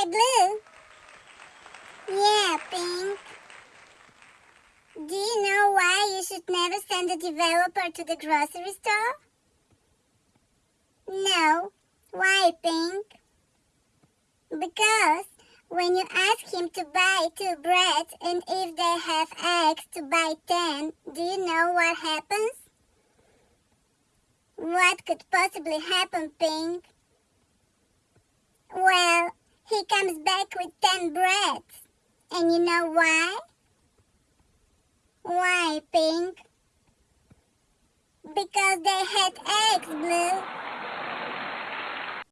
Hey, Blue. Yeah, Pink. Do you know why you should never send a developer to the grocery store? No. Why, Pink? Because when you ask him to buy two breads and if they have eggs to buy ten, do you know what happens? What could possibly happen, Pink? Comes back with ten breads. And you know why? Why, Pink? Because they had eggs, Blue.